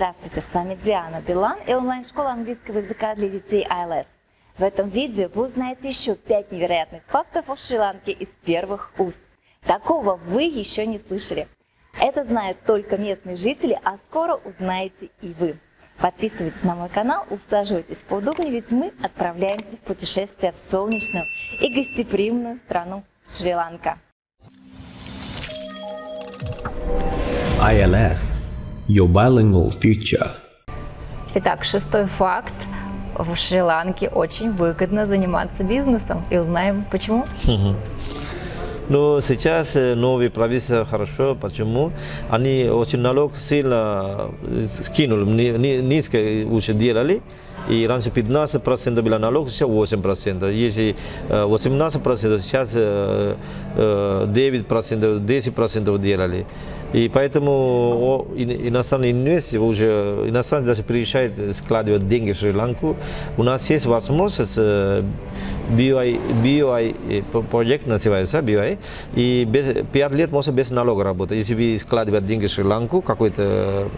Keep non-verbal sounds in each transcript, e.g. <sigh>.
Здравствуйте, с вами Диана Билан и онлайн-школа английского языка для детей ILS. В этом видео вы узнаете еще 5 невероятных фактов о Шри-Ланке из первых уст. Такого вы еще не слышали. Это знают только местные жители, а скоро узнаете и вы. Подписывайтесь на мой канал, усаживайтесь поудобнее, ведь мы отправляемся в путешествие в солнечную и гостеприимную страну Шри-Ланка. ILS Your Bilingual Future. Итак, шестой факт. В Шри-Ланке очень выгодно заниматься бизнесом. И узнаем почему. Но сейчас э, новые правительства хорошо. Почему? Они очень налог сильно э, скинули, ни- ни- низко уже делали. И раньше 15% было налог, сейчас 8%. Если э, 18%, сейчас э, э, 9%, 10% делали. И поэтому иностранные инвесторы уже, иностранцы даже приезжают складывать деньги в Шри-Ланку. У нас есть возможность э, BOI, BOI э, про- проект называется BOI, и без, 5 лет можно без налога работать. Если вы складываете деньги в Шри-Ланку, какой-то э,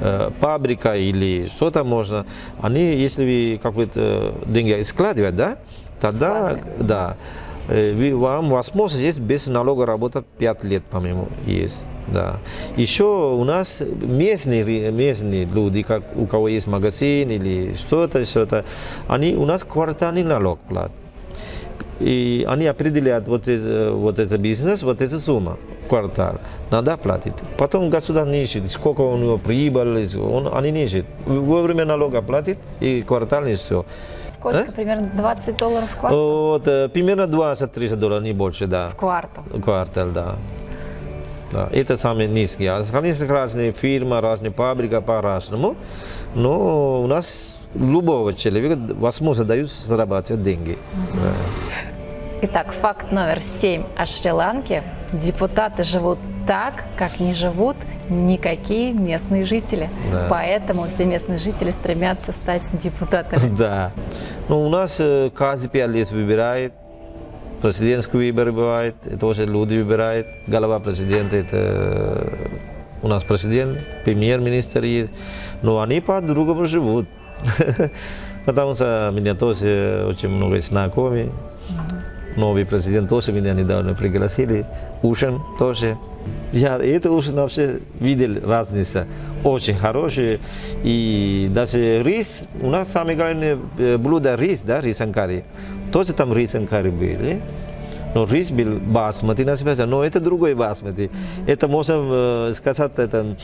э, фабрика или что-то можно, они, если вы какой-то деньги складываете, да, тогда, да, э, вы- вам возможность есть без налога работать 5 лет, по-моему, есть. Да. Еще у нас местные, местные люди, как у кого есть магазин или что-то, что-то, они у нас квартальный налог платят. И они определяют вот, это, вот этот бизнес, вот эта сумма квартал, надо платить. Потом государство не сколько у него прибыль, он, они не ищут. Во время налога платит и квартал все. Сколько? А? Примерно 20 долларов в квартал? Вот, э, примерно 20-30 долларов, не больше, да. В квартал. Квартал, да. Да, это самый низкий. А, Конечно, разные фирмы, разные фабрики по-разному, но у нас любого человека возможность дают зарабатывать деньги. Да. Итак, факт номер 7 о Шри-Ланке. Депутаты живут так, как не живут никакие местные жители. Да. Поэтому все местные жители стремятся стать депутатами. <laughs> Да. Ну, у нас э, каждый пять лет выбирает. Президентские выборы бывают, это тоже люди выбирают. Голова президента, это э, у нас президент, премьер-министр есть. Но они по-другому живут. <laughs> Потому что меня тоже очень много знакомых. Новый президент тоже меня недавно пригласили. Ужин тоже. Я это ужин вообще видел разница. Очень хороший. И даже рис, у нас самое главное э, блюдо рис, да, рис анкари. Тоже там рис анкари был. Но рис был басмати называется, но это другой басмати. Это можно сказать, это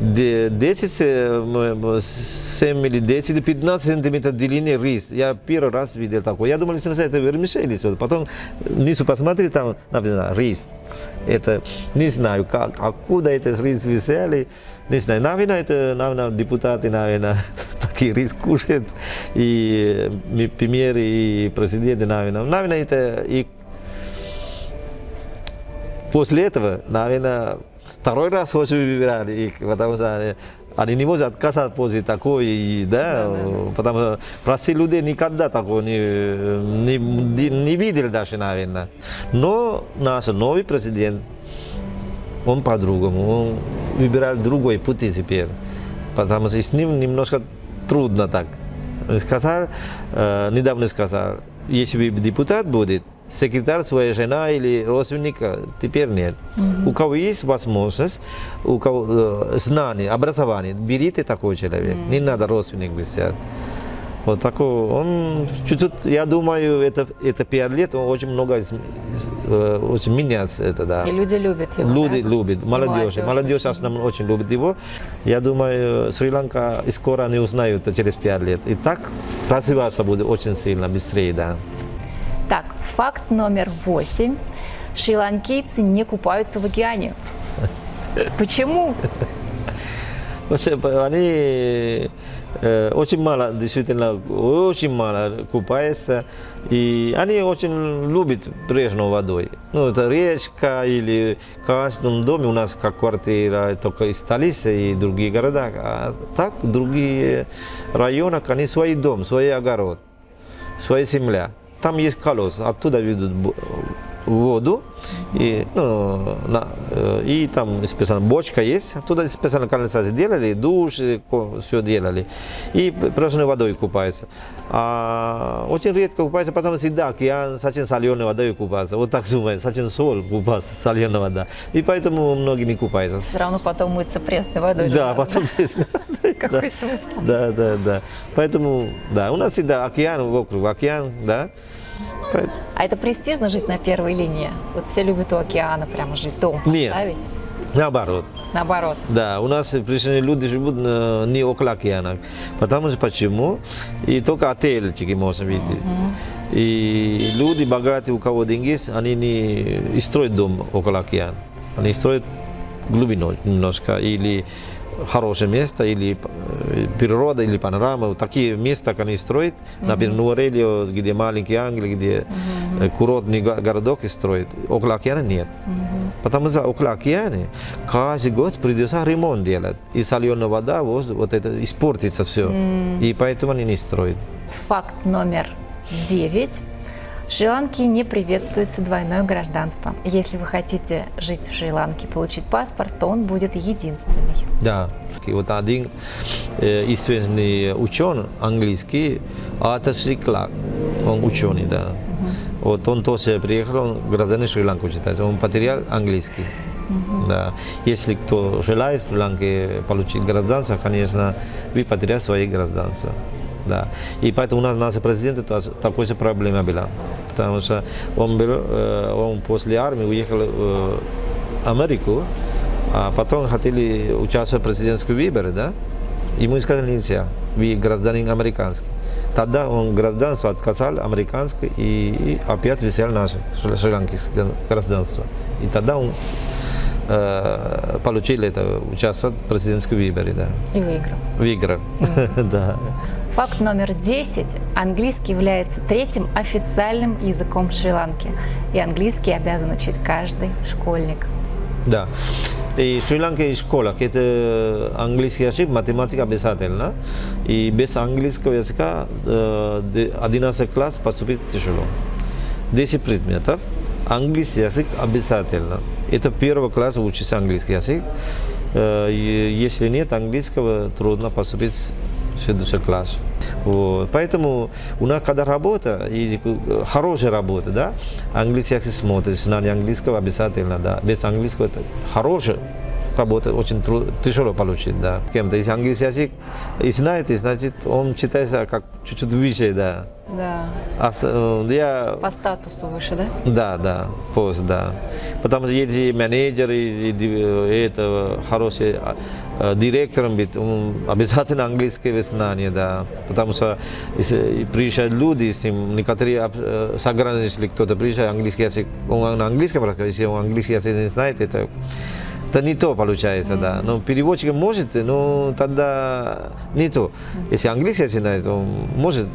де- 10, э, м, м, 7 или 10 или 15 сантиметров длины рис. Я первый раз видел такой. Я думал, что это вермишель. Потом внизу посмотри, там написано рис. Это не знаю, как, откуда это рис взяли. Не знаю, наверное, это, наверное, депутаты, наверное, такие рис кушают. И э, премьер и президенты, наверное. Наверное, это и После этого, наверное, второй раз уже выбирали их, потому что они, не могут отказаться после такой, и, да, потому что простые люди никогда такого не, не, не, видели даже, наверное. Но наш новый президент, он по-другому, он выбирает другой пути теперь, потому что с ним немножко трудно так. Сказал, э, недавно сказал, если депутат будет, секретарь своя жена или родственника, теперь нет. У кого есть возможность, у кого э, знание, образование, берите такой человек, не надо родственник взять. Вот такой, он чуть-чуть, я думаю, это, это 5 лет, он очень много, э, очень меняется это, да. И люди любят его. Люди да? любят, молодежь, Молодежь молодежь основном очень любит его. Я думаю, Шри-Ланка скоро не узнают через 5 лет. И так развиваться будет очень сильно, быстрее, да. Так, факт номер 8. Шри-ланкийцы не купаются в океане. Почему? Они э, очень мало, действительно, очень мало купаются. И они очень любят прежнюю водой. Ну, это речка или в каждом доме у нас как квартира, только и столица и другие города. А так, другие районы, они свой дом, свой огород, своя земля. Там есть колодец, оттуда ведут воду, и, ну, на, э, и там специально бочка есть, туда специально канализацию делали, душ, все делали, и просто водой купаются. А очень редко купаются, потому что всегда океан очень соленой водой купаться. Вот так думаю, очень соль купаться, соленая вода. И поэтому многие не купаются. Все равно потом мыться пресной водой. Да, потом... <laughs> Какой смысл? Да, да, да. Поэтому, да, у нас всегда океан вокруг, океан, да. По- А это престижно жить на первой линии? Вот все любят у океана прямо жить, дом Нет. поставить? Наоборот. Наоборот. Да, у нас пришли люди живут э, не около океана. Потому что почему? И только отельчики можно видеть. И люди богатые, у кого деньги есть, они не строят дом около океана. Они строят глубиной немножко. Или хорошее место, или э, природа, или панорама. Вот такие места, как они строят. Например, Нуарелио, где маленький Англия, где э, курортный го- городок строят. Около океана нет. Потому что около океана каждый год придется ремонт делать. И соленая вода, вот, вот это испортится все. И поэтому они не строят. Факт номер девять. В Шри-Ланке не приветствуется двойное гражданство. Если вы хотите жить в Шри-Ланке, получить паспорт, то он будет единственный. Да. И вот один э, известный ученый английский, Артер Шри Кларк, он ученый, да. Вот он тоже приехал, он гражданин Шри-Ланки считается, он потерял английский. Да. Если кто желает в Шри-Ланке получить гражданство, конечно, вы потеряете свои гражданства. Да. И поэтому у нас наш президент такой же проблема была. Потому что он, был, э, он после армии уехал в Америку, а потом хотели участвовать в президентских выборах, да? Ему сказали нельзя, вы гражданин американский. Тогда он гражданство отказал американское и, и опять взял наше шри- шри-ланкийское гражданство. И тогда он э, получил это, участвовать в президентских выборах, да. И выиграл. Выиграл, <laughs> да. Факт номер 10. Английский является третьим официальным языком Шри-Ланки. И английский обязан учить каждый школьник. Да. И в Шри-Ланке школа, это английский язык, математика обязательно. И без английского языка э, де- 11 класс поступить тяжело. 10 предметов, английский язык обязательно. Это первый класс учится английский язык. Э, Если нет английского, трудно поступить в следующий класс. Вот. Поэтому у нас, когда работа, и э, хорошая работа, да, английский язык смотрит, знание английского обязательно, да. Без английского это хорошая работа, очень тру- тяжело получить, да. Кем-то, если английский язык и знаете, значит, он читается как чуть-чуть выше, да. Да. А э, я По статусу выше, да? да, да, пост, да. Потому что если менеджер и, и ди- э, это хороший а, э, директором быть, обязательно английское знание, да. Потому что если приезжают люди, с ним некоторые э, сограждане, кто-то приезжает, английский язык, он на английском разговаривает, если он английский язык не знает, это это не то получается, да. Но переводчик может, но тогда не то. Если английский знает, он может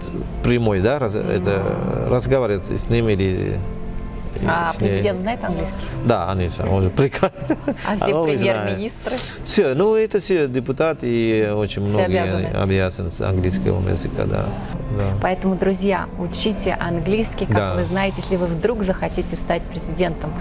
прямой, да, раз- это, разговаривать с ними или А с президент знает английский? Да, конечно, он же прекрасно. А все <laughs> премьер-министры? Все, ну это все депутаты и очень Все многие обязаны. обязаны с английского языка, да. да. Поэтому, друзья, учите английский, как Да. вы знаете, если вы вдруг захотите стать президентом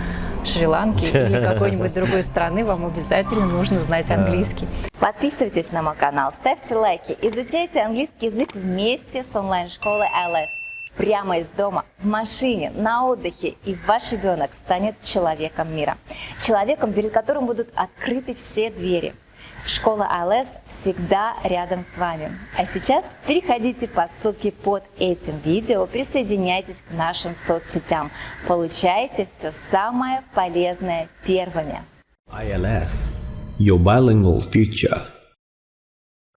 Шри-Ланки или <laughs> какой-нибудь другой страны, вам обязательно нужно знать английский. Подписывайтесь на мой канал, ставьте лайки, изучайте английский язык вместе с онлайн-школой ILS. Прямо из дома, в машине, на отдыхе, и ваш ребенок станет человеком мира. Человеком, перед которым будут открыты все двери. Школа АЛС всегда рядом с вами. А сейчас переходите по ссылке под этим видео, присоединяйтесь к нашим соцсетям. Получайте все самое полезное первыми. ILS, your bilingual future.